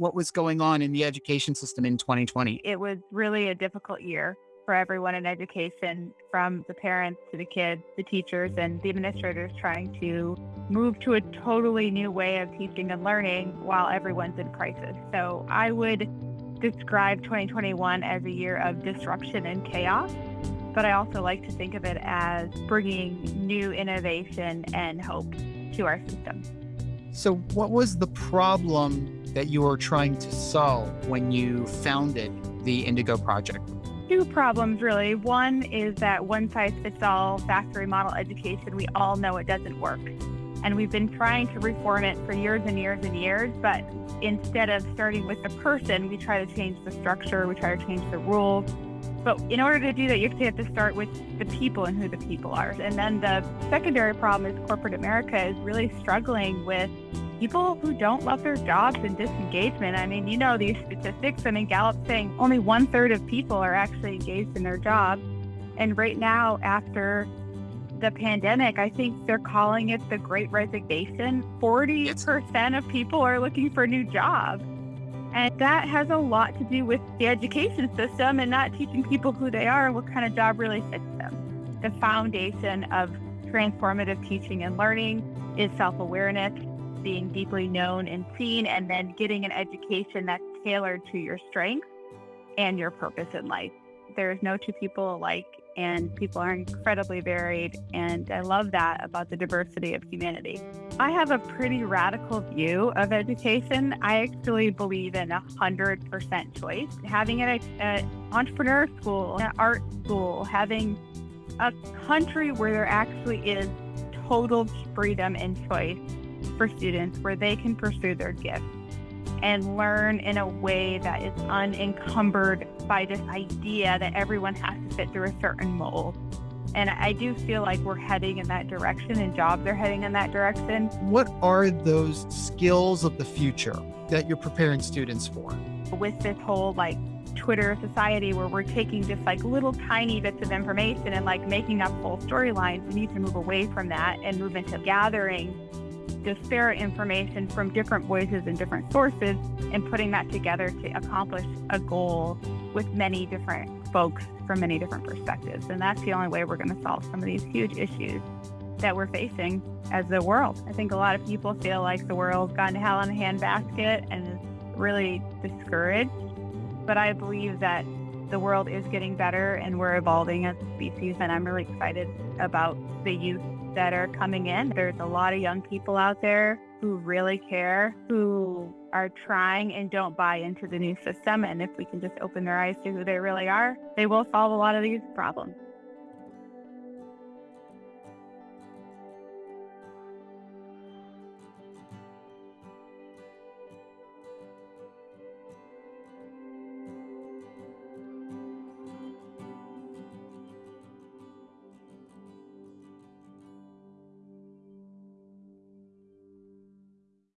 what was going on in the education system in 2020? It was really a difficult year for everyone in education, from the parents to the kids, the teachers, and the administrators trying to move to a totally new way of teaching and learning while everyone's in crisis. So I would describe 2021 as a year of disruption and chaos, but I also like to think of it as bringing new innovation and hope to our system. So, what was the problem that you were trying to solve when you founded the Indigo Project? Two problems, really. One is that one size fits all factory model education, we all know it doesn't work. And we've been trying to reform it for years and years and years, but instead of starting with the person, we try to change the structure, we try to change the rules. But in order to do that, you actually have to start with the people and who the people are. And then the secondary problem is corporate America is really struggling with people who don't love their jobs and disengagement. I mean, you know these statistics. I mean, Gallup saying only one third of people are actually engaged in their job. And right now, after the pandemic, I think they're calling it the great resignation. 40% of people are looking for a new job. And that has a lot to do with the education system and not teaching people who they are and what kind of job really fits them. The foundation of transformative teaching and learning is self awareness, being deeply known and seen, and then getting an education that's tailored to your strengths and your purpose in life. There's no two people alike, and people are incredibly varied. And I love that about the diversity of humanity. I have a pretty radical view of education. I actually believe in a 100% choice. Having an entrepreneur school, an art school, having a country where there actually is total freedom and choice for students where they can pursue their gifts and learn in a way that is unencumbered by this idea that everyone has to fit through a certain mold. And I do feel like we're heading in that direction and jobs are heading in that direction. What are those skills of the future that you're preparing students for? With this whole like Twitter society where we're taking just like little tiny bits of information and like making up full storylines, we need to move away from that and move into gathering disparate information from different voices and different sources and putting that together to accomplish a goal with many different folks from many different perspectives. And that's the only way we're going to solve some of these huge issues that we're facing as the world. I think a lot of people feel like the world's gone to hell in a handbasket and is really discouraged. But I believe that the world is getting better and we're evolving as a species. And I'm really excited about the youth that are coming in. There's a lot of young people out there who really care, who are trying and don't buy into the new system. And if we can just open their eyes to who they really are, they will solve a lot of these problems.